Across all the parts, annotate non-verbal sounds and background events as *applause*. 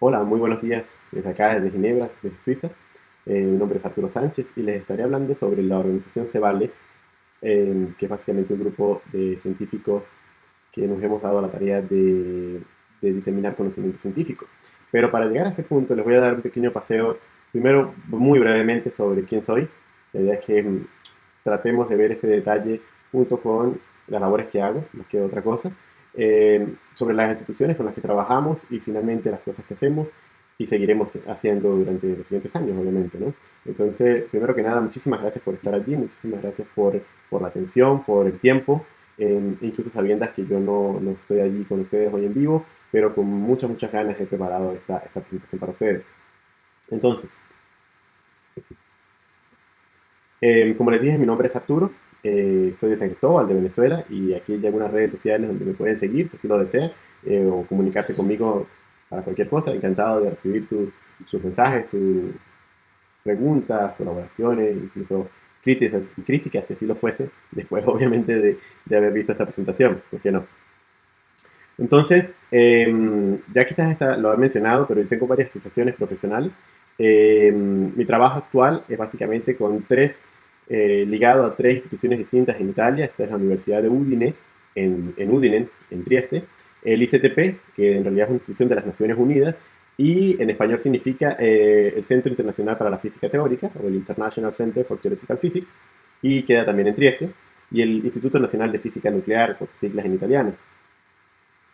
Hola, muy buenos días desde acá, desde Ginebra, desde Suiza. Eh, mi nombre es Arturo Sánchez y les estaré hablando sobre la organización Cebale, eh, que es básicamente un grupo de científicos que nos hemos dado la tarea de, de, diseminar conocimiento científico. Pero para llegar a ese punto les voy a dar un pequeño paseo, primero muy brevemente sobre quién soy. La idea es que mm, tratemos de ver ese detalle junto con las labores que hago, más que otra cosa. Eh, sobre las instituciones con las que trabajamos y finalmente las cosas que hacemos y seguiremos haciendo durante los siguientes años, obviamente, ¿no? Entonces, primero que nada, muchísimas gracias por estar aquí, muchísimas gracias por, por la atención, por el tiempo, eh, incluso sabiendo que yo no, no, estoy allí con ustedes hoy en vivo, pero con muchas, muchas ganas he preparado esta, esta presentación para ustedes. Entonces, eh, como les dije, mi nombre es Arturo, eh, soy de San Cristóbal, de Venezuela, y aquí hay algunas redes sociales donde me pueden seguir si así lo desean, eh, o comunicarse conmigo para cualquier cosa. Encantado de recibir sus mensajes, sus preguntas, colaboraciones, incluso críticas, críticas, si así lo fuese, después *laughs* obviamente de, de haber visto esta presentación, ¿por qué no? Entonces, eh, ya quizás esta, lo he mencionado, pero tengo varias asociaciones profesionales. Eh, mi trabajo actual es básicamente con tres eh, ligado a tres instituciones distintas en Italia. Esta es la Universidad de Udine, en, Udine, en Trieste. El ICTP, que en realidad es una institución de las Naciones Unidas, y en español significa eh, el Centro Internacional para la Física Teórica, o el International Center for Theoretical Physics, y queda también en Trieste, y el Instituto Nacional de Física Nuclear, por sus siglas en italiano.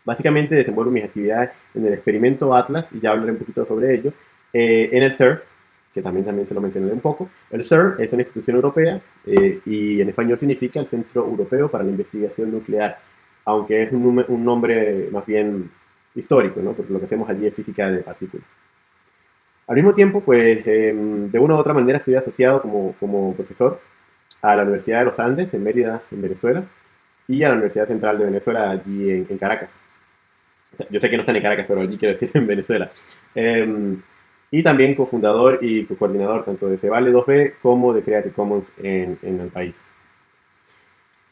Básicamente desenvuelvo mis actividades en el experimento Atlas, y ya hablaré un poquito sobre ello, eh, en el CERN, que también, también se lo mencioné un poco. El CERN es una institución europea eh, y en español significa el Centro Europeo para la Investigación Nuclear, aunque es un, un nombre más bien histórico, ¿no? porque lo que hacemos allí es física de partículas. Al mismo tiempo, pues em, de una u otra manera estoy asociado como, como profesor a la Universidad de los Andes en Mérida, en Venezuela, y a la Universidad Central de Venezuela allí en, en Caracas. O sea, yo sé que no están en Caracas, pero allí quiero decir *laughs* en Venezuela. Eh, y también cofundador y coordinador tanto de Cebale 2B como de Creative Commons en, en, el país.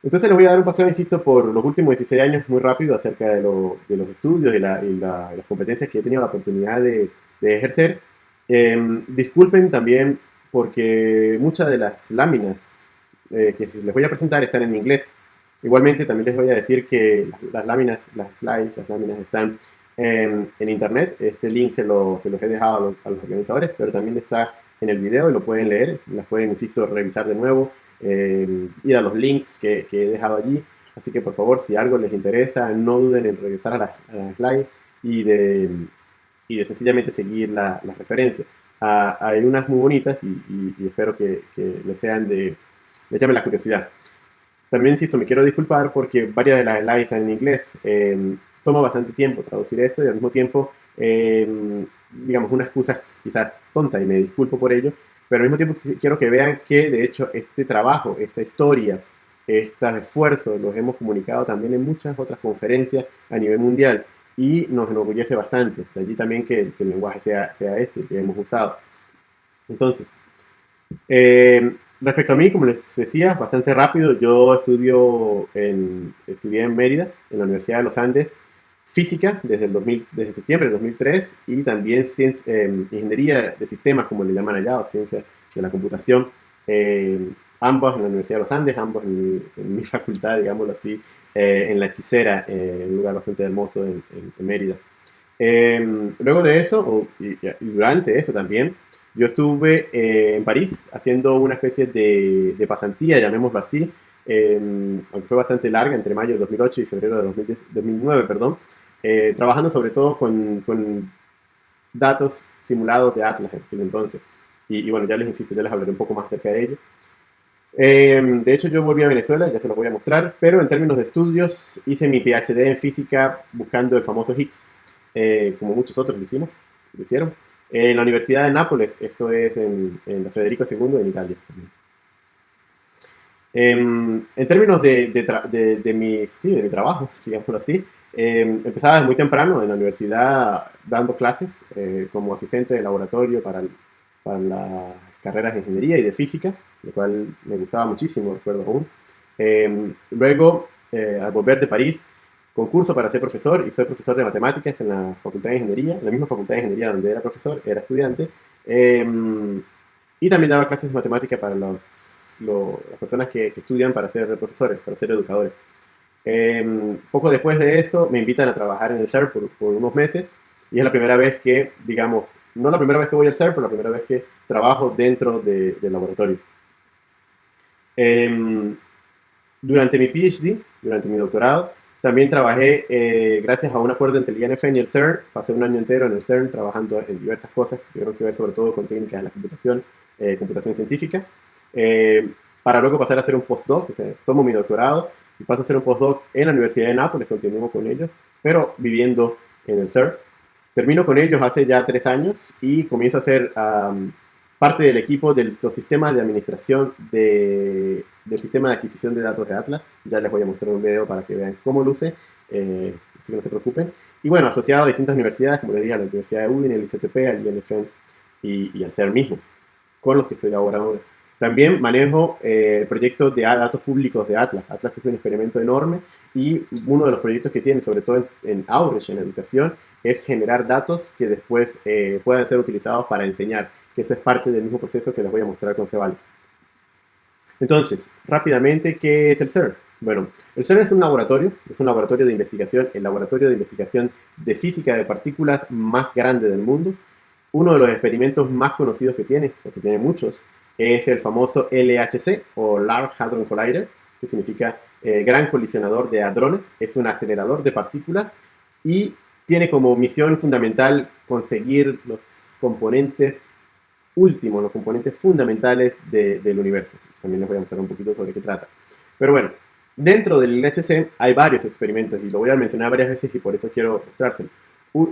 Entonces les voy a dar un paseo, insisto, por los últimos 16 años muy rápido acerca de, lo, de los estudios y, la, y la, las competencias que he tenido la oportunidad de, de ejercer. Eh, disculpen también porque muchas de las láminas eh, que les voy a presentar están en inglés. Igualmente también les voy a decir que las, las láminas, las slides, las láminas están en, en, internet. Este link se, lo, se los he dejado a los, a los, organizadores, pero también está en el video y lo pueden leer. Las pueden, insisto, revisar de nuevo, eh, ir a los links que, que, he dejado allí. Así que por favor, si algo les interesa, no duden en regresar a las la slides y de, y de sencillamente seguir la, la referencia. Ah, hay unas muy bonitas y, y, y espero que, que, les sean de, les llame la curiosidad. También, insisto, me quiero disculpar porque varias de las slides están en inglés. Eh, toma bastante tiempo traducir esto y al mismo tiempo, eh, digamos, una excusa quizás tonta y me disculpo por ello, pero al mismo tiempo quiero que vean que de hecho este trabajo, esta historia, estos esfuerzos los hemos comunicado también en muchas otras conferencias a nivel mundial y nos enorgullece bastante. De allí también que, el lenguaje sea, sea este que hemos usado. Entonces, eh, respecto a mí, como les decía, bastante rápido, yo estudio en, estudié en Mérida, en la Universidad de los Andes, física desde, el 2000, desde septiembre de 2003 y también ciencia, eh, ingeniería de sistemas, como le llaman allá, o ciencia de la computación, eh, ambos en la Universidad de los Andes, ambos en mi, *laughs* facultad, digámoslo así, eh, en La Hechicera, eh, un lugar bastante hermoso en, en, en Mérida. Em, luego de eso, o, y, y, durante eso también, yo estuve eh, en París haciendo una especie de, de pasantía, llamémoslo así, aunque fue bastante larga, entre mayo de 2008 y febrero de 2010, 2009, perdón, eh, trabajando sobre todo con, con, datos simulados de Atlas en aquel entonces. Y, y, bueno, ya les insisto, ya les hablaré un poco más acerca de ello. Eh, de hecho, yo volví a Venezuela, ya se los voy a mostrar, pero en términos de estudios, hice mi PhD en física buscando el famoso Higgs, eh, como muchos otros lo hicimos, lo hicieron, en la Universidad de Nápoles, esto es en, en la Federico II en Italia. En términos de, de, de, de, mi, sí, de mi trabajo, *laughs* digámoslo así, eh, empezaba desde muy temprano en la universidad dando clases eh, como asistente de laboratorio para, para, las carreras de ingeniería y de física, lo cual me gustaba muchísimo, recuerdo aún. Eh, luego, al volver de París, concurso para ser profesor y soy profesor de matemáticas en la Facultad de Ingeniería, en la misma Facultad de Ingeniería donde era profesor, era estudiante. Em, y también daba clases de matemática para los, las personas que, estudian para ser profesores, para ser educadores. Em, poco después de eso me invitan a trabajar en el CERN por, por, unos meses y es la primera vez que, digamos, no la primera vez que voy al CERN, pero la primera vez que trabajo dentro de, del laboratorio. Em, durante mi PhD, durante mi doctorado, también trabajé, eh, gracias a un acuerdo entre el INF y el CERN, pasé un año entero en el CERN trabajando en diversas cosas, que creo que ver sobre todo con técnicas de la computación, eh, computación científica, eh, para luego pasar a hacer un postdoc, o sea, tomo mi doctorado y paso a hacer un postdoc en la Universidad de Nápoles, continúo con ellos, pero viviendo en el CERN. Termino con ellos hace ya tres años y comienzo a ser parte del equipo de los sistemas de administración de, del sistema de adquisición de datos de Atlas. Ya les voy a mostrar un video para que vean cómo luce, eh, así que no se preocupen. Y bueno, asociado a distintas universidades, como les dije, a la Universidad de Udine, el ICTP, al INFN y, y al CER mismo, con los que estoy ahora. También manejo eh, proyectos de datos públicos de Atlas. Atlas es un experimento enorme y uno de los proyectos que tiene, sobre todo en, en Outreach, en educación, es generar datos que después eh, puedan ser utilizados para enseñar, que eso es parte del mismo proceso que les voy a mostrar con Cebal. Entonces, rápidamente, ¿qué es el CERN? Bueno, el CERN es un laboratorio, es un laboratorio de investigación, el laboratorio de investigación de física de partículas más grande del mundo. Uno de los experimentos más conocidos que tiene, porque tiene muchos, es el famoso LHC o Large Hadron Collider, que significa eh, Gran Colisionador de Hadrones. Es un acelerador de partículas y tiene como misión fundamental conseguir los componentes últimos, los componentes fundamentales del universo. También les voy a mostrar un poquito sobre qué trata. Pero bueno, dentro del LHC hay varios experimentos y lo voy a mencionar varias veces y por eso quiero mostrárselo.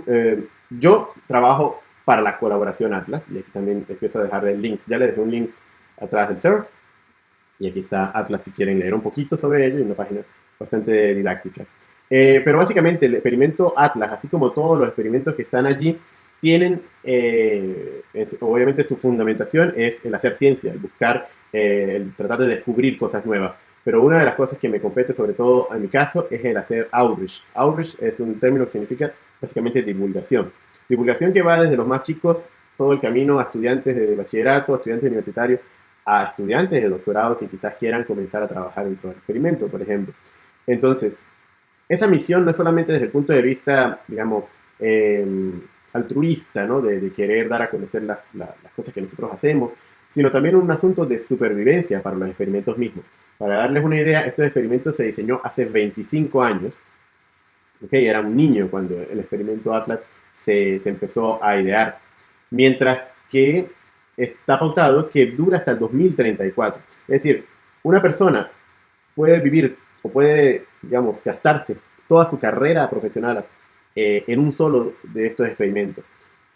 Eh, yo trabajo para la colaboración Atlas. Y aquí también empiezo a dejarle links. Ya les dejé un link atrás del server. Y aquí está Atlas si quieren leer un poquito sobre ello. Y una página bastante didáctica. Eh, pero básicamente el experimento Atlas, así como todos los experimentos que están allí, tienen, eh, obviamente su fundamentación es el hacer ciencia, el buscar, eh, el tratar de descubrir cosas nuevas. Pero una de las cosas que me compete, sobre todo en mi caso, es el hacer outreach. Outreach es un término que significa básicamente divulgación. Divulgación que va desde los más chicos, todo el camino a estudiantes de bachillerato, estudiantes universitarios, a estudiantes de doctorado que quizás quieran comenzar a trabajar dentro del experimento, por ejemplo. Entonces, esa misión no es solamente desde el punto de vista, digamos, em, altruista, ¿no? De, querer dar a conocer las cosas que nosotros hacemos, sino también un asunto de supervivencia para los experimentos mismos. Para darles una idea, estos experimentos se diseñó hace 25 años. Era un niño cuando el experimento Atlas se, empezó a idear. Mientras que está pautado que dura hasta el 2034. Es decir, una persona puede vivir o puede, digamos, gastarse toda su carrera profesional eh, en un solo de estos experimentos.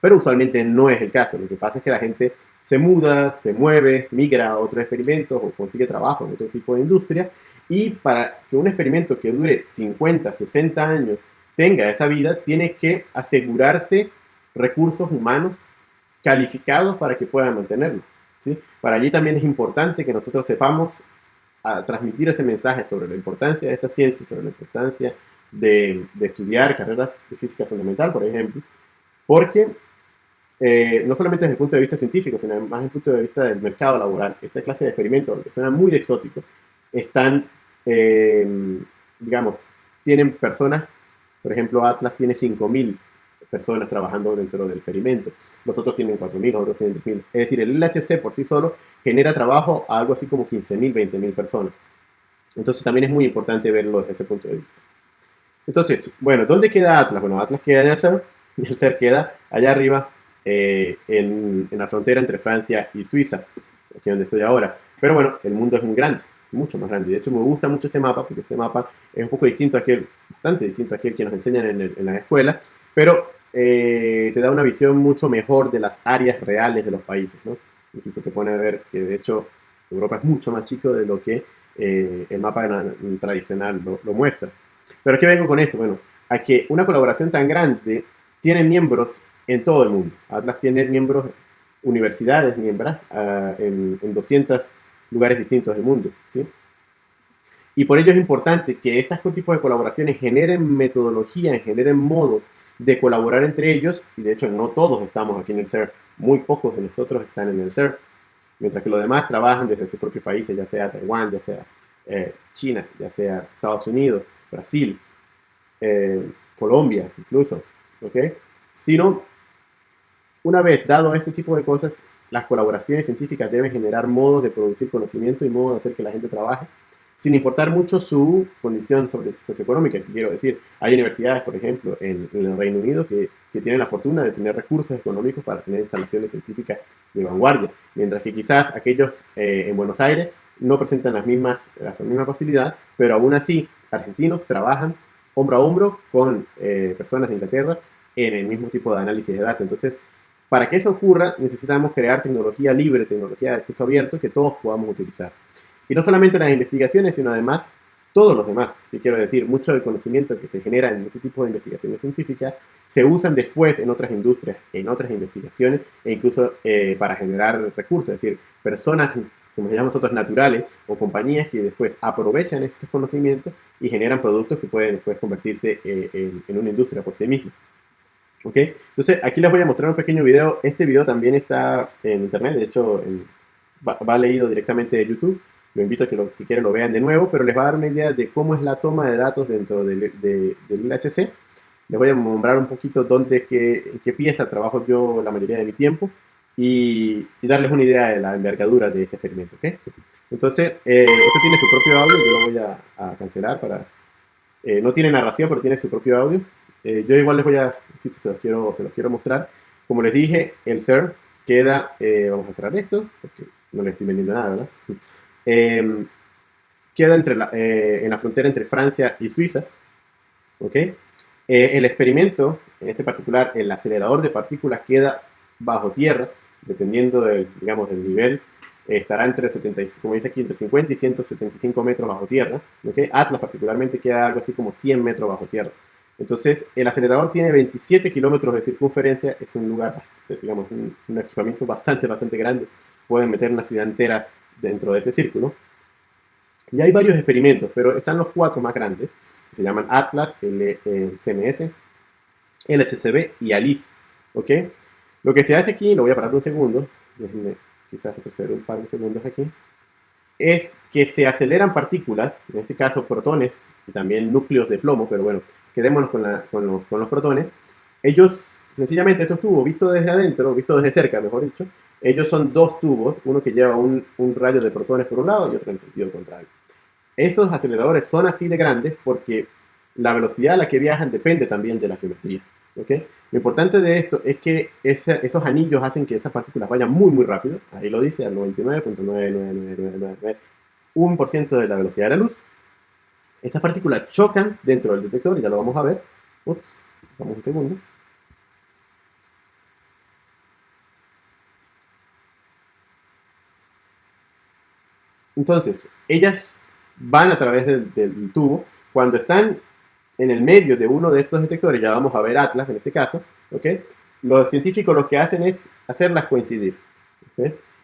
Pero usualmente no es el caso. Lo que pasa es que la gente se muda, se mueve, migra a otros experimentos o consigue trabajo en otro tipo de industria. Y para que un experimento que dure 50, 60 años tenga esa vida, tiene que asegurarse recursos humanos calificados para que puedan mantenerlo. ¿sí? Para allí también es importante que nosotros sepamos transmitir ese mensaje sobre la importancia de esta ciencia, sobre la importancia de, estudiar carreras de física fundamental, por ejemplo, porque eh, no solamente desde el punto de vista científico, sino más desde el punto de vista del mercado laboral, esta clase de experimentos, que suena muy exótico, están, eh, digamos, tienen personas por ejemplo, Atlas tiene 5.000 personas trabajando dentro del experimento. Los otros tienen 4.000, otros tienen 10.000. Es decir, el LHC por sí solo genera trabajo a algo así como 15.000, 20.000 personas. Entonces también es muy importante verlo desde ese punto de vista. Entonces, bueno, ¿dónde queda Atlas? Bueno, Atlas queda en el CERN *laughs* y el CERN queda allá arriba eh, en, en, la frontera entre Francia y Suiza, aquí donde estoy ahora. Pero bueno, el mundo es muy grande mucho más grande. De hecho, me gusta mucho este mapa, porque este mapa es un poco distinto a aquel, bastante distinto a aquel que nos enseñan en, en la escuela, pero eh, te da una visión mucho mejor de las áreas reales de los países, ¿no? Incluso te pone a ver que, de hecho, Europa es mucho más chico de lo que eh, el mapa tradicional lo, muestra. Pero ¿qué vengo con esto? Bueno, a que una colaboración tan grande tiene miembros en todo el mundo. Atlas tiene miembros, universidades miembros ah, en, en 200 lugares distintos del mundo. ¿sí? Y por ello es importante que estos tipos de colaboraciones generen metodologías, generen modos de colaborar entre ellos, y de hecho no todos estamos aquí en el CERN, muy pocos de nosotros están en el CERN, mientras que los demás trabajan desde sus propios países, ya sea Taiwán, ya sea eh, China, ya sea Estados Unidos, Brasil, eh, Colombia incluso, ¿ok? Sino, una vez dado este tipo de cosas, las colaboraciones científicas deben generar modos de producir conocimiento y modos de hacer que la gente trabaje, sin importar mucho su condición socioeconómica. Quiero decir, hay universidades, por ejemplo, en, el Reino Unido que, que, tienen la fortuna de tener recursos económicos para tener instalaciones científicas de vanguardia, mientras que quizás aquellos eh, en Buenos Aires no presentan las mismas, la misma facilidad, pero aún así, argentinos trabajan hombro a hombro con eh, personas de Inglaterra en el mismo tipo de análisis de datos. Entonces, para que eso ocurra, necesitamos crear tecnología libre, tecnología de acceso abierto que todos podamos utilizar. Y no solamente las investigaciones, sino además todos los demás. Y quiero decir, mucho del conocimiento que se genera en este tipo de investigaciones científicas se usan después en otras industrias, en otras investigaciones e incluso eh, para generar recursos. Es decir, personas, como se llaman nosotros, naturales o compañías que después aprovechan estos conocimientos y generan productos que pueden después convertirse eh, en, en una industria por sí misma. ¿Ok? Entonces, aquí les voy a mostrar un pequeño video. Este video también está en internet, de hecho, va, leído directamente de YouTube. Lo invito a que lo, si quieren lo vean de nuevo, pero les va a dar una idea de cómo es la toma de datos dentro del, del LHC. Les voy a nombrar un poquito dónde, qué, en qué pieza trabajo yo la mayoría de mi tiempo y, darles una idea de la envergadura de este experimento. ¿ok? Entonces, eh, esto tiene su propio audio, yo lo voy a, cancelar para... Eh, no tiene narración, pero tiene su propio audio. Eh, yo igual les voy a, si se los, quiero, se los quiero mostrar. Como les dije, el CERN queda, eh, vamos a cerrar esto, porque no le estoy vendiendo nada, ¿verdad? *laughs* Em, queda entre eh, en la frontera entre Francia y Suiza, ¿ok? el experimento, en este particular, el acelerador de partículas queda bajo tierra, dependiendo del, digamos, del nivel, estará entre, 70, como dice aquí, entre 50 y 175 metros bajo tierra, ¿ok? Atlas particularmente queda algo así como 100 metros bajo tierra. Entonces, el acelerador tiene 27 kilómetros de circunferencia, es un lugar, digamos, un, equipamiento bastante, bastante grande. Pueden meter una ciudad entera dentro de ese círculo. Y hay varios experimentos, pero están los cuatro más grandes, se llaman Atlas, el, CMS, el HCB y ALICE. ¿ok? Lo que se hace aquí, lo voy a parar un segundo, déjenme quizás retroceder un par de segundos aquí, es que se aceleran partículas, en este caso protones y también núcleos de plomo, pero bueno, quedémonos con, los, protones, ellos, sencillamente estos tubos, vistos desde adentro, vistos desde cerca, mejor dicho, ellos son dos tubos, uno que lleva un, rayo de protones por un lado y otro en el sentido contrario. Esos aceleradores son así de grandes porque la velocidad a la que viajan depende también de la geometría. ¿okay? Lo importante de esto es que esos anillos hacen que esas partículas vayan muy, muy rápido. Ahí lo dice, al 99.99991% de la velocidad de la luz. Estas partículas chocan dentro del detector, y ya lo vamos a ver. Ups, vamos un segundo. Entonces, ellas van a través del, tubo. Cuando están en el medio de uno de estos detectores, ya vamos a ver Atlas en este caso, ¿ok? Los científicos lo que hacen es hacerlas coincidir.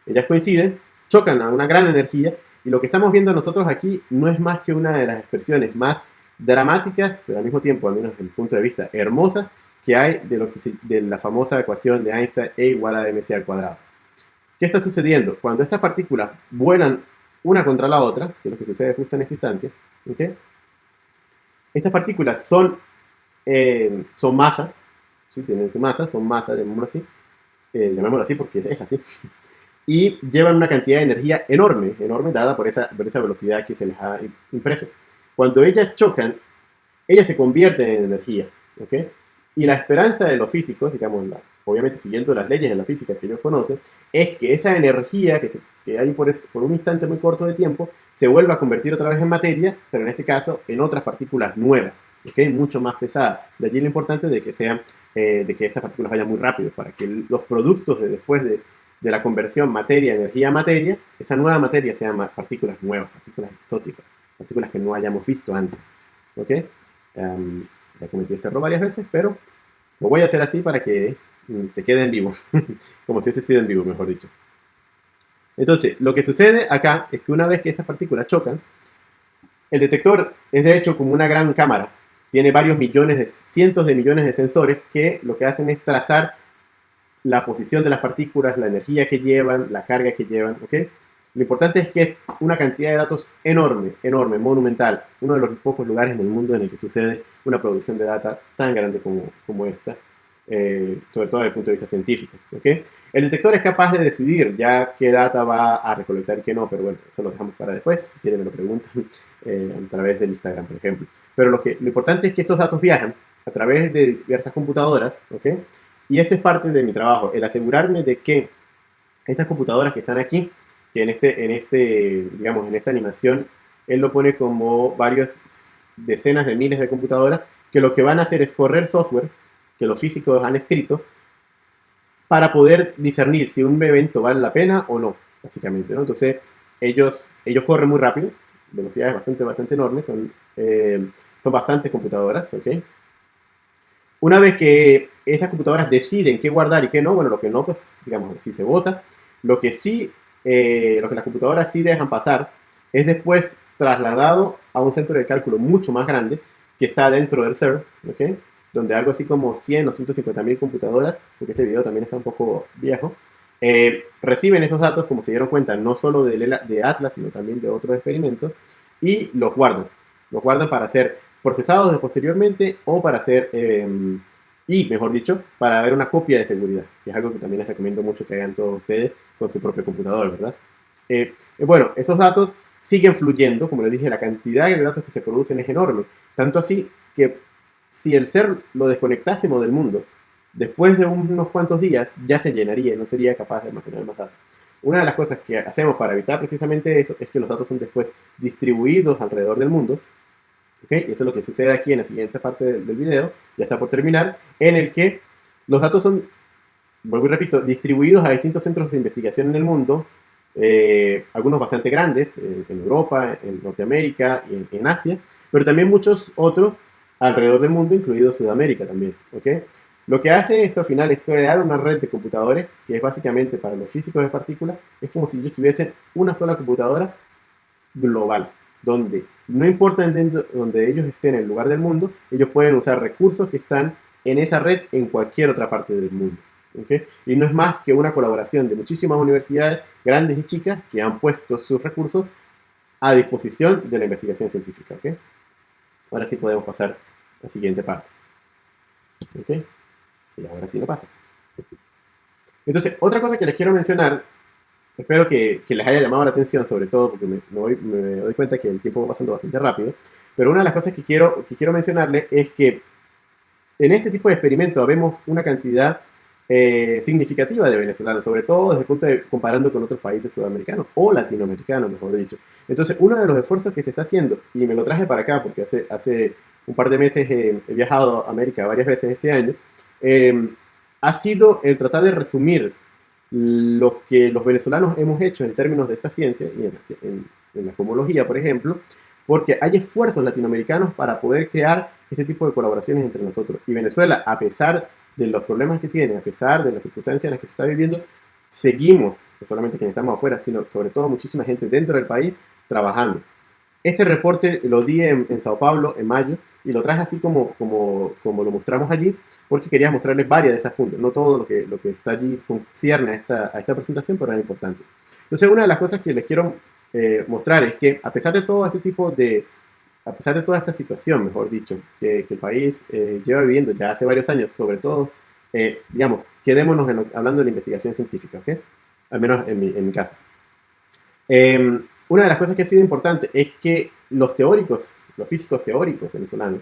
Ellas coinciden, chocan a una gran energía y lo que estamos viendo nosotros aquí no es más que una de las expresiones más dramáticas, pero al mismo tiempo, al menos desde mi punto de vista, hermosas, que hay de, lo que de la famosa ecuación de Einstein E igual a mc al cuadrado. ¿Qué está sucediendo? Cuando estas partículas vuelan una contra la otra, que es lo que sucede justo en este instante, estas partículas son, eh, son masa, ¿sí? tienen su masa, son masa, llamémoslo así, eh, llamémoslo así porque es así, y llevan una cantidad de energía enorme, enorme dada por esa, por esa velocidad que se les ha impreso. Cuando ellas chocan, ellas se convierten en energía, ¿ok? Y la esperanza de los físicos, digamos, obviamente siguiendo las leyes de la física que ellos conocen, es que esa energía que, hay por, por, un instante muy corto de tiempo se vuelva a convertir otra vez en materia, pero en este caso en otras partículas nuevas, ¿ok? Mucho más pesadas. De allí lo importante de que sean, eh, de que estas partículas vayan muy rápido, para que los productos de después de de la conversión materia, energía, materia, esa nueva materia se llama partículas nuevas, partículas exóticas, partículas que no hayamos visto antes. ¿Ok? Um, ya cometí este error varias veces, pero lo voy a hacer así para que mm, se quede en vivo, *laughs* como si hubiese sido en vivo, mejor dicho. Entonces, lo que sucede acá es que una vez que estas partículas chocan, El detector es de hecho como una gran cámara. Tiene varios millones, de, cientos de millones de sensores que lo que hacen es trazar la posición de las partículas, la energía que llevan, la carga que llevan, ¿ok? Lo importante es que es una cantidad de datos enorme, enorme, monumental. Uno de los pocos lugares en el mundo en el que sucede una producción de data tan grande como, como esta, eh, sobre todo desde el punto de vista científico. ¿okay? El detector es capaz de decidir ya qué data va a recolectar y qué no, pero bueno, eso lo dejamos para después. Si quieren me lo preguntan *laughs* eh, a través del Instagram, por ejemplo. Pero lo, que, lo importante es que estos datos viajan a través de diversas computadoras, ¿ok? Y este es parte de mi trabajo, el asegurarme de que estas computadoras que están aquí que en este, en este, digamos, en esta animación, él lo pone como varias decenas de miles de computadoras que lo que van a hacer es correr software que los físicos han escrito para poder discernir si un evento vale la pena o no, básicamente, ¿no? Entonces, ellos, ellos corren muy rápido, velocidades bastante, bastante enormes, son, eh, son bastantes computadoras, ¿ok? Una vez que esas computadoras deciden qué guardar y qué no, bueno, lo que no, pues, digamos, si se vota. Lo que sí eh, lo que las computadoras sí dejan pasar, es después trasladado a un centro de cálculo mucho más grande que está dentro del server, ¿ok? donde algo así como 100 o 150 mil computadoras, porque este video también está un poco viejo, eh, reciben esos datos, como se dieron cuenta, no solo de, de, Atlas, sino también de otros experimentos, y los guardan. Los guardan para ser procesados posteriormente o para ser eh, y, mejor dicho, para ver una copia de seguridad, que es algo que también les recomiendo mucho que hagan todos ustedes con su propio computador, ¿verdad? Eh, eh, bueno, esos datos siguen fluyendo, como les dije, la cantidad de datos que se producen es enorme, tanto así que si el ser lo desconectásemos del mundo, después de unos cuantos días ya se llenaría y no sería capaz de almacenar más datos. Una de las cosas que hacemos para evitar precisamente eso es que los datos son después distribuidos alrededor del mundo y eso es lo que sucede aquí en la siguiente parte del, video, ya está por terminar, en el que los datos son, vuelvo y repito, distribuidos a distintos centros de investigación en el mundo, eh, algunos bastante grandes, eh, en Europa, en Norteamérica y en, Asia, pero también muchos otros alrededor del mundo, incluido Sudamérica también. ¿okay? Lo que hace esto al final es crear una red de computadores, que es básicamente para los físicos de partículas, es como si ellos tuviesen una sola computadora global donde no importa en donde ellos estén en el lugar del mundo, ellos pueden usar recursos que están en esa red en cualquier otra parte del mundo. Y no es más que una colaboración de muchísimas universidades, grandes y chicas, que han puesto sus recursos a disposición de la investigación científica. Ahora sí podemos pasar a la siguiente parte. Y ahora sí lo pasa. Entonces, otra cosa que les quiero mencionar espero que, les haya llamado la atención, sobre todo porque me, doy, cuenta que el tiempo va pasando bastante rápido. Pero una de las cosas que quiero, que quiero mencionarles es que en este tipo de experimentos vemos una cantidad eh, significativa de venezolanos, sobre todo desde el punto de comparando con otros países sudamericanos o latinoamericanos, mejor dicho. Entonces, uno de los esfuerzos que se está haciendo, y me lo traje para acá porque hace, hace un par de meses he viajado a América varias veces este año, eh, ha sido el tratar de resumir lo que los venezolanos hemos hecho en términos de esta ciencia y en, la cosmología, por ejemplo, porque hay esfuerzos latinoamericanos para poder crear este tipo de colaboraciones entre nosotros. Y Venezuela, a pesar de los problemas que tiene, a pesar de las circunstancias en las que se está viviendo, seguimos, no solamente quienes estamos afuera, sino sobre todo muchísima gente dentro del país, trabajando. Este reporte lo di en, Sao Paulo en mayo y lo traje así como, como, como lo mostramos allí, porque quería mostrarles varias de esas puntos. No todo lo que, lo que está allí concierne a esta, a esta presentación, pero era importante. Entonces, una de las cosas que les quiero eh, mostrar es que, a pesar de todo este tipo de, a pesar de toda esta situación, mejor dicho, que, el país eh, lleva viviendo ya hace varios años, sobre todo, eh, digamos, quedémonos hablando de la investigación científica, ¿ok? Al menos en mi, en mi caso. Una de las cosas que ha sido importante es que los teóricos, los físicos teóricos venezolanos,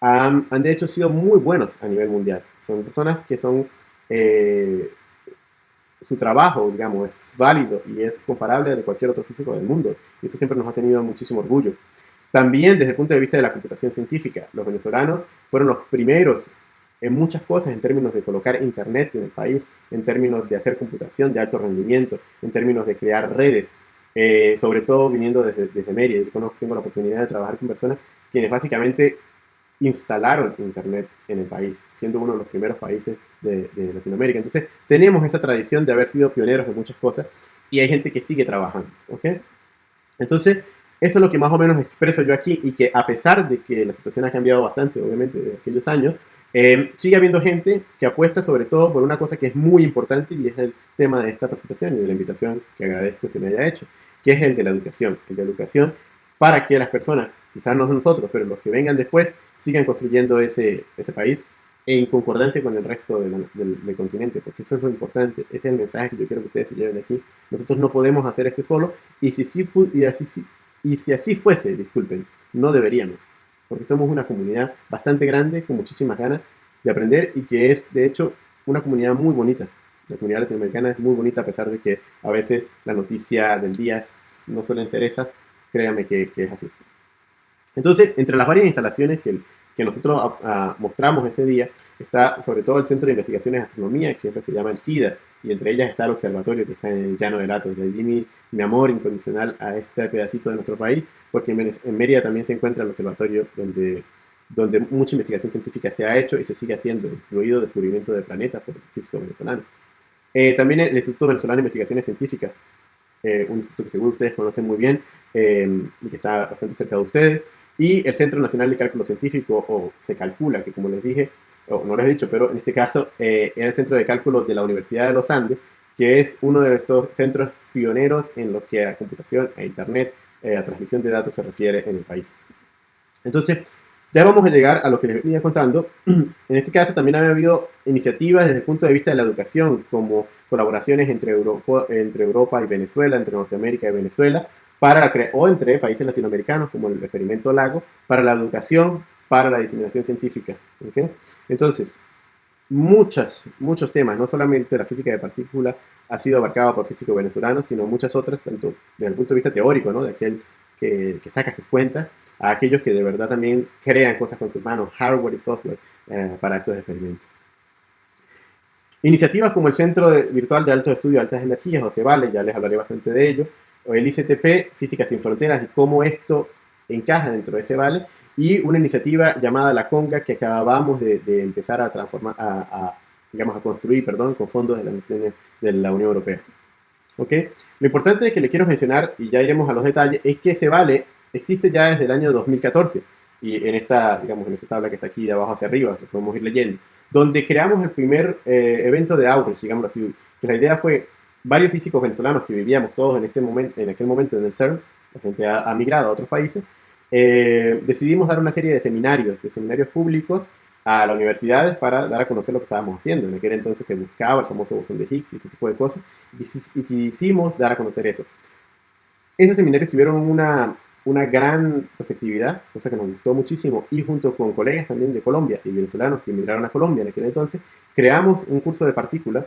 han, de hecho sido muy buenos a nivel mundial. Son personas que son, eh, su trabajo, digamos, es válido y es comparable a de cualquier otro físico del mundo. Y eso siempre nos ha tenido muchísimo orgullo. También desde el punto de vista de la computación científica, los venezolanos fueron los primeros en muchas cosas en términos de colocar internet en el país, en términos de hacer computación de alto rendimiento, en términos de crear redes, eh, sobre todo viniendo desde, desde Mérida. Yo tengo la oportunidad de trabajar con personas quienes básicamente instalaron Internet en el país, siendo uno de los primeros países de, Latinoamérica. Entonces, tenemos esa tradición de haber sido pioneros en muchas cosas y hay gente que sigue trabajando. ¿ok? Entonces, eso es lo que más o menos expreso yo aquí y que a pesar de que la situación ha cambiado bastante, obviamente, desde aquellos años, eh, sigue habiendo gente que apuesta sobre todo por una cosa que es muy importante y es el tema de esta presentación y de la invitación que agradezco se me haya hecho, que es el de la educación. El de la educación para que las personas, quizás no nosotros, pero los que vengan después, sigan construyendo ese, ese país en concordancia con el resto del, del, continente, porque eso es lo importante, ese es el mensaje que yo quiero que ustedes se lleven de aquí. Nosotros no podemos hacer este solo, y si, sí, y así, sí, y si así fuese, disculpen, no deberíamos, porque somos una comunidad bastante grande, con muchísimas ganas de aprender y que es, de hecho, una comunidad muy bonita. La comunidad latinoamericana es muy bonita a pesar de que a veces la noticia del día no suelen ser esas, créanme que, que es así. Entonces, entre las varias instalaciones que, que nosotros ah, ah, mostramos ese día, está sobre todo el Centro de Investigaciones de Astronomía, que que se llama el CIDA, y entre ellas está el observatorio que está en el Llano de Latos. De allí mi, mi amor incondicional a este pedacito de nuestro país, porque en, Mérida también se encuentra el observatorio donde, donde mucha investigación científica se ha hecho y se sigue haciendo, incluido descubrimiento de planetas por físicos venezolanos. Eh, también el Instituto Venezolano de Investigaciones Científicas, eh, un instituto que seguro ustedes conocen muy bien eh, y que está bastante cerca de ustedes. Y el Centro Nacional de Cálculo Científico, o se calcula que, como les dije, o no les he dicho, pero en este caso eh, era el Centro de Cálculo de la Universidad de los Andes, que es uno de estos centros pioneros en lo que a computación, a Internet, eh, a transmisión de datos se refiere en el país. Entonces, ya vamos a llegar a lo que les venía contando. *clears throat* En este caso también ha habido iniciativas desde el punto de vista de la educación, como colaboraciones entre Europa, entre Europa y Venezuela, entre Norteamérica y Venezuela, para o entre países latinoamericanos, como el experimento Lago, para la educación, para la diseminación científica. Entonces, muchas, muchos temas, no solamente la física de partículas ha sido abarcada por físicos venezolanos, sino muchas otras, tanto desde el punto de vista teórico, ¿no? de aquel que, saca sus cuentas, a aquellos que de verdad también crean cosas con sus manos, hardware y software, eh, para estos experimentos. Iniciativas como el Centro Virtual de Alto Estudio de Altas Energías, o CEVALE, ya les hablaré bastante de ello, o el ICTP, Física Sin Fronteras, y cómo esto encaja dentro de ese vale, y una iniciativa llamada La Conga que acabamos de, empezar a transformar, a, digamos, a construir, perdón, con fondos de, la de la Unión Europea. ¿Ok? Lo importante que le quiero mencionar, y ya iremos a los detalles, es que ese vale existe ya desde el año 2014, y en esta, digamos, en esta tabla que está aquí de abajo hacia arriba, que podemos ir leyendo, donde creamos el primer eh, evento de outreach, digamos así, que la idea fue varios físicos venezolanos que vivíamos todos en, este momento, en aquel momento en el CERN, la gente ha migrado a otros países, eh, decidimos dar una serie de seminarios, de seminarios públicos a las universidades para dar a conocer lo que estábamos haciendo. En aquel entonces se buscaba el famoso bosón de Higgs y ese tipo de cosas, y quisimos dar a conocer eso. Esos seminarios tuvieron una, una gran receptividad, cosa que nos gustó muchísimo, y junto con colegas también de Colombia y venezolanos que emigraron a Colombia en aquel entonces, creamos un curso de partículas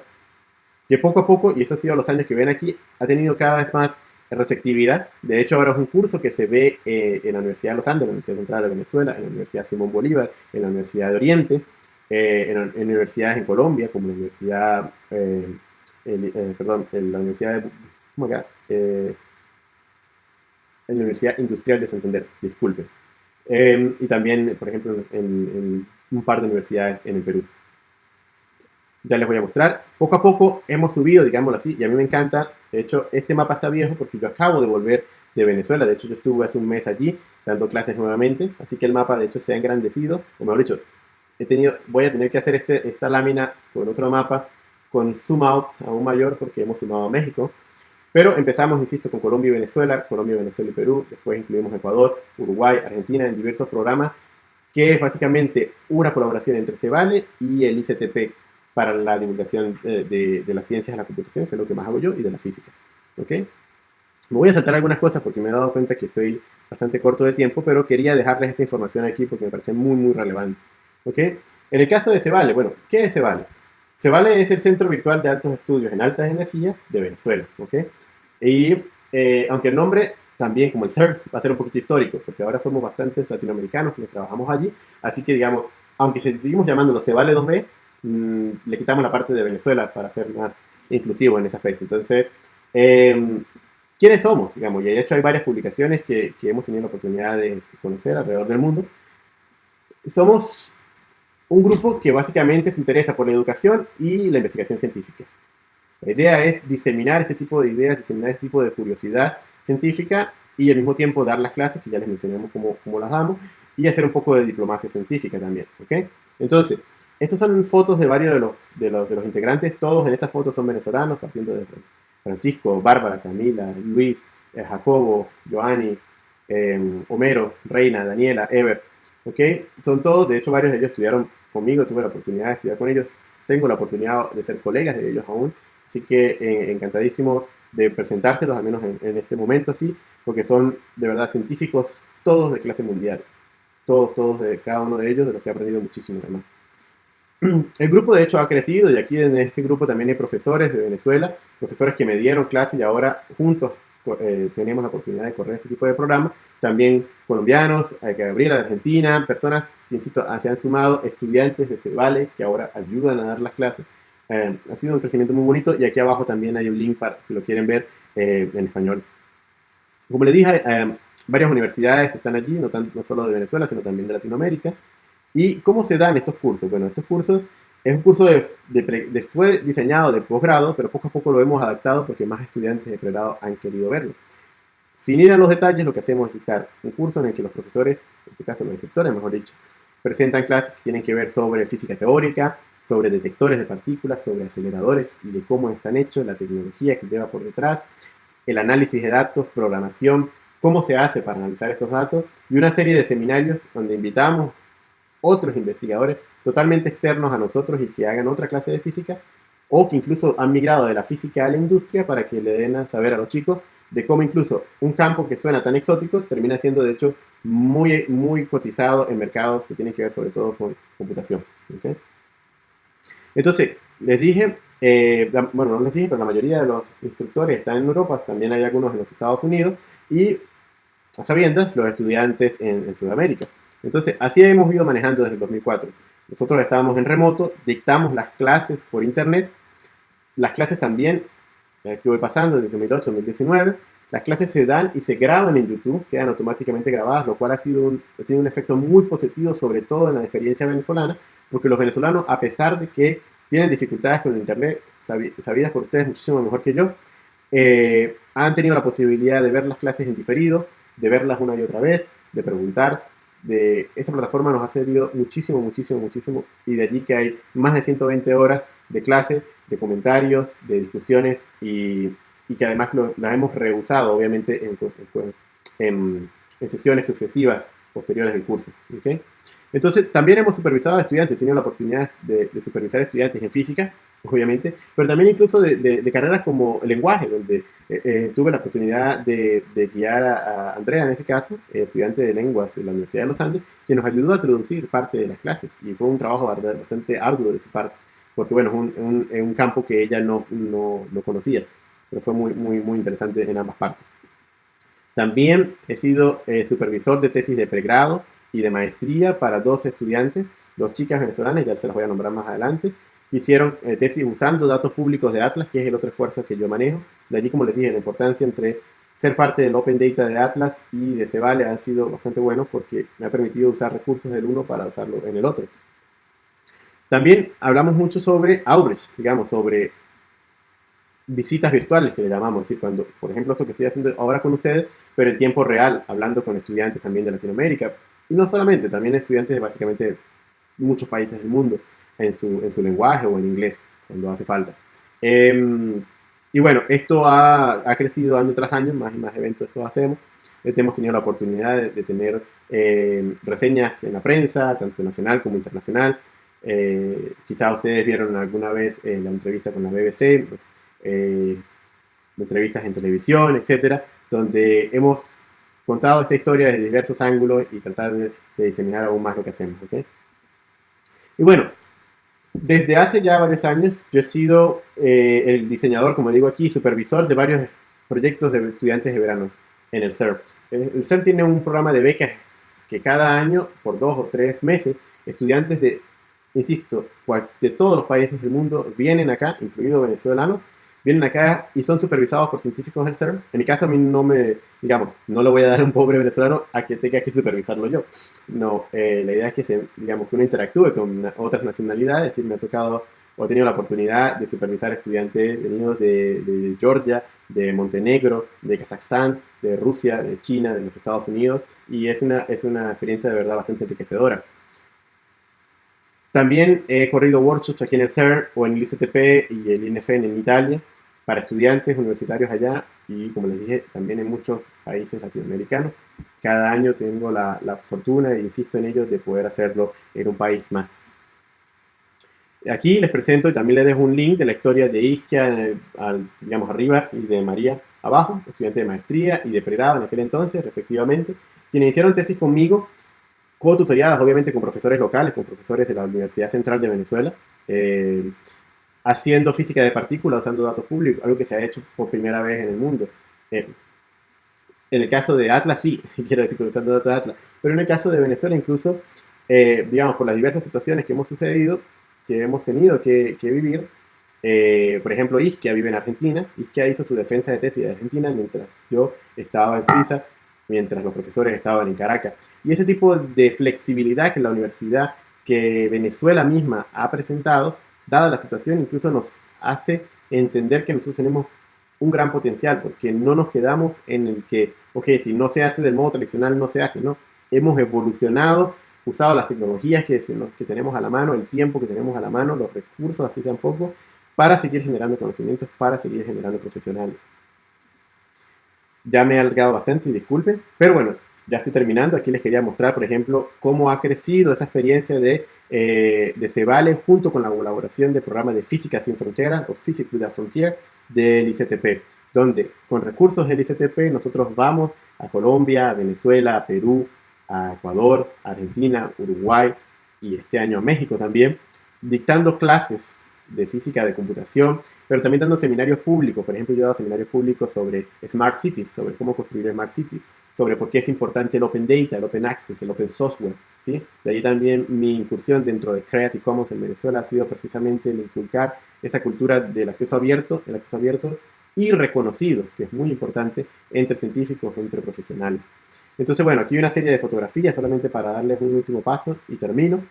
que poco a poco, y eso ha sido los años que ven aquí, ha tenido cada vez más receptividad. De hecho, ahora es un curso que se ve eh, en la Universidad de los Andes, en la Universidad Central de Venezuela, en la Universidad Simón Bolívar, en la Universidad de Oriente, eh, en, universidades en Colombia, como la Universidad, eh, perdón, la Universidad de, en la Universidad Industrial de Santander, disculpe. y también, por ejemplo, en un par de universidades en el Perú ya les voy a mostrar. Poco a poco hemos subido, digámoslo así, y a mí me encanta. De hecho, este mapa está viejo porque yo acabo de volver de Venezuela. De hecho, yo estuve hace un mes allí dando clases nuevamente. Así que el mapa, de hecho, se ha engrandecido. O mejor dicho, he tenido, voy a tener que hacer este, esta lámina con otro mapa con zoom out aún mayor porque hemos sumado a México. Pero empezamos, insisto, con Colombia y Venezuela, Colombia, Venezuela y Perú. Después incluimos Ecuador, Uruguay, Argentina en diversos programas, que es básicamente una colaboración entre Cebale y el ICTP, para la divulgación de, de, las ciencias de la computación, que es lo que más hago yo, y de la física. ¿Ok? Me voy a saltar algunas cosas porque me he dado cuenta que estoy bastante corto de tiempo, pero quería dejarles esta información aquí porque me parece muy, muy relevante. ¿Ok? En el caso de Cevale, bueno, ¿qué es Cevale? Cevale es el Centro Virtual de Altos Estudios en Altas Energías de Venezuela. ¿Ok? Y eh, aunque el nombre también, como el CERN, va a ser un poquito histórico, porque ahora somos bastantes latinoamericanos que trabajamos allí, así que digamos, aunque seguimos llamándolo Cevale 2B, Mm, le quitamos la parte de Venezuela para ser más inclusivo en ese aspecto. Entonces, eh, ¿quiénes somos? Digamos, y de hecho hay varias publicaciones que, que hemos tenido la oportunidad de conocer alrededor del mundo. Somos un grupo que básicamente se interesa por la educación y la investigación científica. La idea es diseminar este tipo de ideas, diseminar este tipo de curiosidad científica y al mismo tiempo dar las clases, que ya les mencionamos cómo, cómo las damos, y hacer un poco de diplomacia científica también, ¿ok? Entonces, estas son fotos de varios de los, de los, de los integrantes, todos en estas fotos son venezolanos, partiendo de Francisco, Bárbara, Camila, Luis, eh, Jacobo, Joanny, eh, Homero, Reina, Daniela, Ever, ¿ok? Son todos, de hecho varios de ellos estudiaron conmigo, tuve la oportunidad de estudiar con ellos, tengo la oportunidad de ser colegas de ellos aún, así que eh, encantadísimo de presentárselos, al menos en, este momento así, porque son de verdad científicos todos de clase mundial, todos, todos de cada uno de ellos, de los que he aprendido muchísimo además. *clears throat* El grupo de hecho ha crecido y aquí en este grupo también hay profesores de Venezuela, profesores que me dieron clase y ahora juntos eh, tenemos la oportunidad de correr este tipo de programa. También colombianos, hay que Gabriela de Argentina, personas que, insisto, se han sumado, estudiantes de Cebale que ahora ayudan a dar las clases. Eh, ha sido un crecimiento muy bonito y aquí abajo también hay un link para si lo quieren ver eh, en español. Como les dije, varias universidades están allí, no solo de Venezuela, sino también de Latinoamérica. ¿Y cómo se dan estos cursos? Bueno, estos cursos es un curso de, fue diseñado de posgrado, pero poco a poco lo hemos adaptado porque más estudiantes de pregrado han querido verlo. Sin ir a los detalles, lo que hacemos es dictar un curso en el que los profesores, en este caso los instructores, mejor dicho, presentan clases que tienen que ver sobre física teórica, sobre detectores de partículas, sobre aceleradores y de cómo están hechos, la tecnología que lleva por detrás, el análisis de datos, programación, cómo se hace para analizar estos datos y una serie de seminarios donde invitamos otros investigadores totalmente externos a nosotros y que hagan otra clase de física, o que incluso han migrado de la física a la industria para que le den a saber a los chicos de cómo incluso un campo que suena tan exótico termina siendo de hecho muy, muy cotizado en mercados que tienen que ver sobre todo con computación. Entonces, les dije, eh, bueno, no les dije, pero la mayoría de los instructores están en Europa, también hay algunos en los Estados Unidos y a sabiendas los estudiantes en, en Sudamérica. Entonces, así hemos ido manejando desde el 2004. Nosotros estábamos en remoto, dictamos las clases por internet, las clases también, aquí voy pasando desde 2008 2019, las clases se dan y se graban en YouTube, quedan automáticamente grabadas, lo cual ha sido un, tiene un efecto muy positivo, sobre todo en la experiencia venezolana, porque los venezolanos, a pesar de que tienen dificultades con el Internet, sabidas por ustedes muchísimo mejor que yo, eh, han tenido la posibilidad de ver las clases en diferido, de verlas una y otra vez, de preguntar, de esa plataforma nos ha servido muchísimo, muchísimo, muchísimo. Y de allí que hay más de 120 horas de clase, de comentarios, de discusiones y, y que además lo, la hemos rehusado, obviamente, en, en, en, sesiones sucesivas posteriores del curso. ¿okay? Entonces, también hemos supervisado a estudiantes, he tenido la oportunidad de, de supervisar estudiantes en física, obviamente, pero también incluso de, carreras como el lenguaje, donde eh, eh, tuve la oportunidad de, guiar a, Andrea, en este caso, estudiante de lenguas de la Universidad de los Andes, que nos ayudó a traducir parte de las clases y fue un trabajo bastante arduo de su parte, porque bueno, es un, un, campo que ella no, no, no, conocía, pero fue muy, muy, muy interesante en ambas partes. También he sido eh, supervisor de tesis de pregrado y de maestría para dos estudiantes, dos chicas venezolanas, ya se las voy a nombrar más adelante, hicieron eh, tesis usando datos públicos de Atlas, que es el otro esfuerzo que yo manejo. De allí, como les dije, la importancia entre ser parte del Open Data de Atlas y de Cebale ha sido bastante bueno porque me ha permitido usar recursos del uno para usarlo en el otro. También hablamos mucho sobre Outreach, digamos, sobre visitas virtuales que le llamamos, es decir, cuando, por ejemplo, esto que estoy haciendo ahora con ustedes, pero en tiempo real, hablando con estudiantes también de Latinoamérica, y no solamente, también estudiantes de básicamente muchos países del mundo en su, en su lenguaje o en inglés, cuando hace falta. Em, y bueno, esto ha, ha, crecido año tras año, más y más eventos esto hacemos. Este, hemos tenido la oportunidad de, tener em, reseñas en la prensa, tanto nacional como internacional. Eh, quizá ustedes vieron alguna vez eh, la entrevista con la BBC, pues, eh, entrevistas en televisión, etcétera, donde hemos contado esta historia desde diversos ángulos y tratar de, de diseminar aún más lo que hacemos. ¿okay? Y bueno, desde hace ya varios años yo he sido eh, el diseñador, como digo aquí, supervisor de varios proyectos de estudiantes de verano en el CERP. El CERP tiene un programa de becas que cada año, por dos o tres meses, estudiantes de, insisto, de todos los países del mundo vienen acá, incluidos venezolanos, vienen acá y son supervisados por científicos del CERN. En mi caso, a mí no me, digamos, no le voy a dar a un pobre venezolano a que tenga que supervisarlo yo. No, eh, la idea es que, se, digamos, que uno interactúe con otras nacionalidades. Es decir, me ha tocado he tenido la oportunidad de supervisar estudiantes venidos de, de Georgia, de Montenegro, de Kazajstán, de Rusia, de China, de los Estados Unidos, y es una, es una experiencia de verdad bastante enriquecedora. También he corrido workshops aquí en el CERN o en el ICTP y el INFN en Italia para estudiantes universitarios allá y como les dije también en muchos países latinoamericanos. Cada año tengo la, la fortuna, e insisto en ello, de poder hacerlo en un país más. Aquí les presento y también les dejo un link de la historia de Isquia, al, digamos arriba, y de María abajo, estudiante de maestría y de pregrado en aquel entonces, respectivamente, quienes hicieron tesis conmigo co-tutoriadas obviamente con profesores locales, con profesores de la Universidad Central de Venezuela, eh, haciendo física de partículas usando datos públicos, algo que se ha hecho por primera vez en el mundo. Eh, en el caso de Atlas, sí, *laughs* quiero decir, usando datos de Atlas, pero en el caso de Venezuela incluso, eh, digamos, por las diversas situaciones que hemos sucedido, que hemos tenido que, vivir, por ejemplo, Isquia vive en Argentina, Isquia hizo su defensa de tesis de Argentina mientras yo estaba en Suiza mientras los profesores estaban en Caracas. Y ese tipo de flexibilidad que la universidad, que Venezuela misma ha presentado, dada la situación, incluso nos hace entender que nosotros tenemos un gran potencial, porque no nos quedamos en el que, ok, si no se hace del modo tradicional, no se hace, ¿no? Hemos evolucionado, usado las tecnologías que, que tenemos a la mano, el tiempo que tenemos a la mano, los recursos, así tampoco, para seguir generando conocimientos, para seguir generando profesionales. Ya me he alargado bastante y disculpen, pero bueno, ya estoy terminando. Aquí les quería mostrar, por ejemplo, cómo ha crecido esa experiencia de, eh, de Cebale junto con la colaboración del programa de Física Sin Fronteras o Physics Without Frontier del ICTP, donde con recursos del ICTP nosotros vamos a Colombia, a Venezuela, a Perú, a Ecuador, a Argentina, Uruguay y este año a México también, dictando clases de física de computación, pero también dando seminarios públicos. Por ejemplo, yo he dado seminarios públicos sobre Smart Cities, sobre cómo construir Smart Cities, sobre por qué es importante el Open Data, el Open Access, el Open Software. ¿sí? De ahí también mi incursión dentro de Creative Commons en Venezuela ha sido precisamente el inculcar esa cultura del acceso abierto, el acceso abierto y reconocido, que es muy importante entre científicos, entre profesionales. Entonces, bueno, aquí hay una serie de fotografías solamente para darles un último paso y termino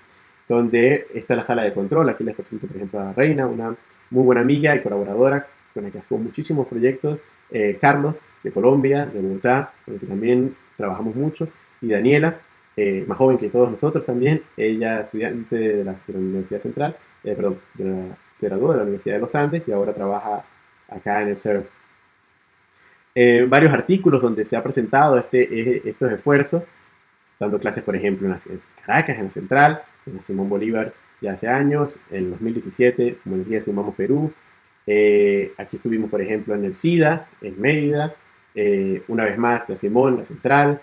donde está la sala de control. Aquí les presento, por ejemplo, a Reina, una muy buena amiga y colaboradora con la que hago muchísimos proyectos. Eh, Carlos, de Colombia, de Bogotá, con el que también trabajamos mucho. Y Daniela, eh, más joven que todos nosotros también, ella estudiante de la, Universidad Central, eh, perdón, de la, de la Universidad de los Andes y ahora trabaja acá en el CERN. varios artículos donde se ha presentado este, estos esfuerzos, dando clases, por ejemplo, en Caracas, en la Central, en Simón Bolívar ya hace años, en 2017, como decía, sumamos Perú. Eh, aquí estuvimos, por ejemplo, en el SIDA, en Mérida, eh, una vez más la Simón, la Central.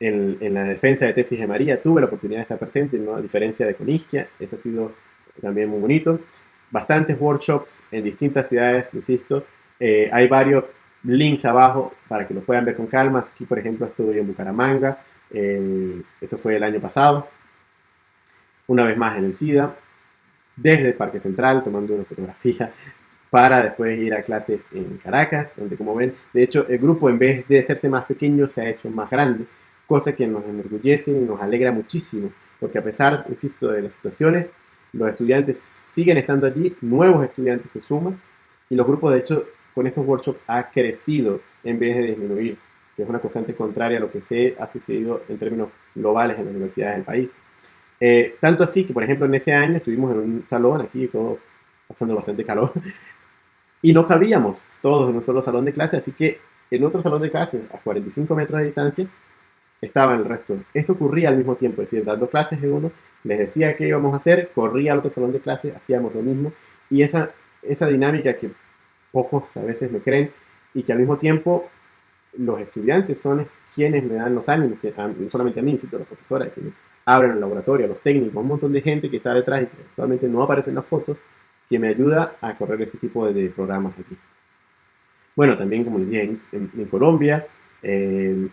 En, la defensa de tesis de María tuve la oportunidad de estar presente, ¿no? a diferencia de Conisquia, eso ha sido también muy bonito. Bastantes workshops en distintas ciudades, insisto. Eh, hay varios links abajo para que lo puedan ver con calma. Aquí, por ejemplo, estuve en Bucaramanga, eso fue el año pasado una vez más en el SIDA, desde Parque Central, tomando una fotografía *laughs* para después ir a clases en Caracas, donde como ven, de hecho el grupo en vez de hacerse más pequeño se ha hecho más grande, cosa que nos enorgullece y nos alegra muchísimo, porque a pesar, insisto, de las situaciones, los estudiantes siguen estando allí, nuevos estudiantes se suman y los grupos de hecho con estos workshops ha crecido en vez de disminuir, que es una constante contraria a lo que se ha sucedido en términos globales en las universidades del país. Eh, tanto así que, por ejemplo, en ese año estuvimos en un salón aquí, todo pasando bastante calor, *laughs* y no cabíamos todos en un solo salón de clase, así que en otro salón de clases, a 45 metros de distancia, estaban el resto. Esto ocurría al mismo tiempo, es decir, dando clases en uno, les decía qué íbamos a hacer, corría al otro salón de clase, hacíamos lo mismo, y esa, esa dinámica que pocos a veces me creen, y que al mismo tiempo los estudiantes son quienes me dan los ánimos, que, no solamente a mí, sino a los profesores, que abren el laboratorio, los técnicos, un montón de gente que está detrás y que actualmente no aparece en la foto, que me ayuda a correr este tipo de, programas aquí. Bueno, también como les dije, en, Colombia, eh,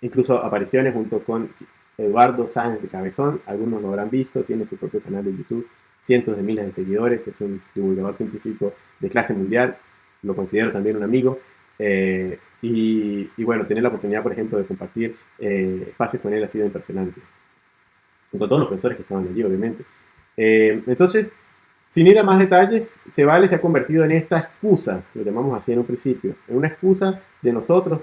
incluso apariciones junto con Eduardo Sáenz de Cabezón, algunos lo habrán visto, tiene su propio canal de YouTube, cientos de miles de seguidores, es un divulgador científico de clase mundial, lo considero también un amigo, eh, y, bueno, tener la oportunidad, por ejemplo, de compartir eh, espacios con él ha sido impresionante con todos los profesores que estaban allí, obviamente. Eh, entonces, Sin ir a más detalles, se vale se ha convertido en esta excusa, lo llamamos así en un principio, en una excusa de nosotros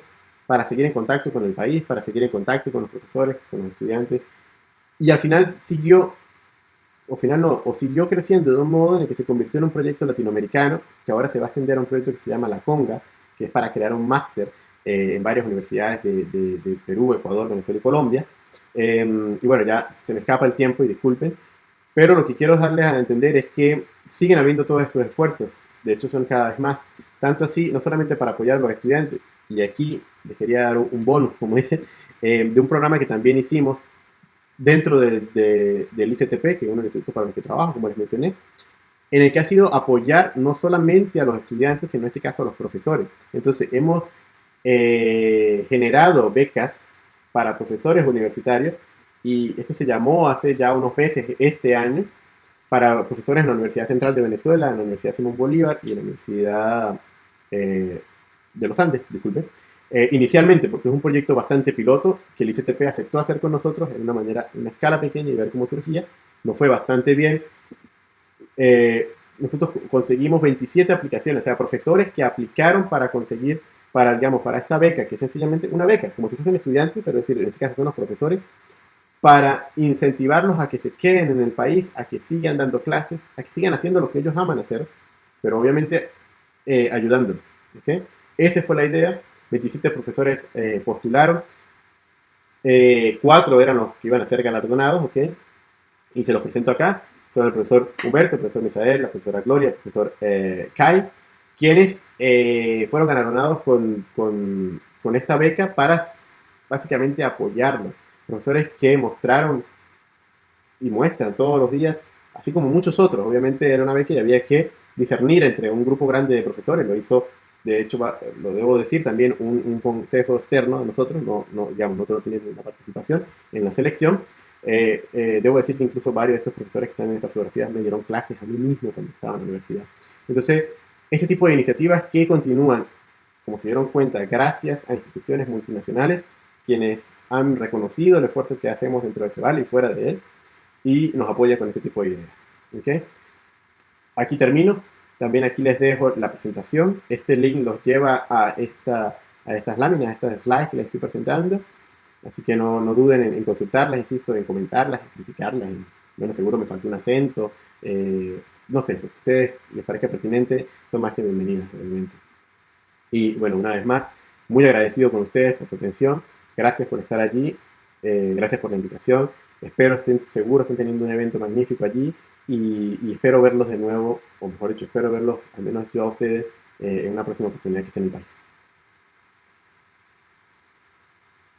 para seguir en contacto con el país, para seguir en contacto con los profesores, con los estudiantes, y al final siguió, o final no, o siguió creciendo de un modo en el que se convirtió en un proyecto latinoamericano, que ahora se va a extender a un proyecto que se llama La Conga, que es para crear un máster eh, en varias universidades de, Perú, Ecuador, Venezuela y Colombia. Em, y bueno, ya se me escapa el tiempo y disculpen, pero lo que quiero darles a entender es que siguen habiendo todos estos esfuerzos, de hecho son cada vez más, tanto así, no solamente para apoyar a los estudiantes, y aquí les quería dar un bonus, como dicen, eh, de un programa que también hicimos dentro del ICTP, que es uno de los institutos para los que trabajo, como les mencioné, en el que ha sido apoyar no solamente a los estudiantes, sino en este caso a los profesores. Entonces, hemos eh, generado becas para profesores universitarios y esto se llamó hace ya unos meses, este año, para profesores en la Universidad Central de Venezuela, en la Universidad Simón Bolívar y en la Universidad eh, de los Andes, disculpe. Eh, inicialmente, porque es un proyecto bastante piloto que el ICTP aceptó hacer con nosotros en una manera, en una escala pequeña y ver cómo surgía. Nos fue bastante bien. Eh, nosotros conseguimos 27 aplicaciones, o sea, profesores que aplicaron para conseguir, para, digamos, para esta beca, que es sencillamente una beca, como si fuesen estudiantes, pero es decir, en este caso son los profesores, para incentivarlos a que se queden en el país, a que sigan dando clases, a que sigan haciendo lo que ellos aman hacer, pero obviamente eh, ayudándolos. ¿okay? Esa fue la idea. 27 profesores eh, postularon. Eh, cuatro eran los que iban a ser galardonados, ¿ok? Y se los presento acá. Son el profesor Humberto, el profesor Misael, la profesora Gloria, el profesor eh, Kai, quienes fueron galardonados con, con, con, esta beca para básicamente apoyarnos. Profesores que mostraron y muestran todos los días, así como muchos otros. Obviamente era una beca y había que discernir entre un grupo grande de profesores. Lo hizo de hecho, lo debo decir también, un, consejo externo de nosotros, no, no, digamos, nosotros no tenemos una participación en la selección. Eh, eh, debo decir que incluso varios de estos profesores que están en estas fotografías me dieron clases a mí mismo cuando estaba en la universidad. Entonces, este tipo de iniciativas que continúan, como se dieron cuenta, gracias a instituciones multinacionales, quienes han reconocido el esfuerzo que hacemos dentro de CEBAL y fuera de él, y nos apoyan con este tipo de ideas. ¿okay? Aquí termino. También aquí les dejo la presentación. Este link los lleva a, esta, a estas láminas, a estas slides que les estoy presentando. Así que no, no duden en, consultarlas, insisto, en comentarlas, en criticarlas. Bueno, seguro me faltó un acento. Eh, no sé, a ustedes les parezca pertinente, son más que bienvenidas, realmente. Y bueno, una vez más, muy agradecido con ustedes por su atención. Gracias por estar allí. Eh, gracias por la invitación. Espero estén seguros, estén teniendo un evento magnífico allí y, espero verlos de nuevo, o mejor dicho, espero verlos, al menos yo a ustedes, eh, en una próxima oportunidad que esté en el país.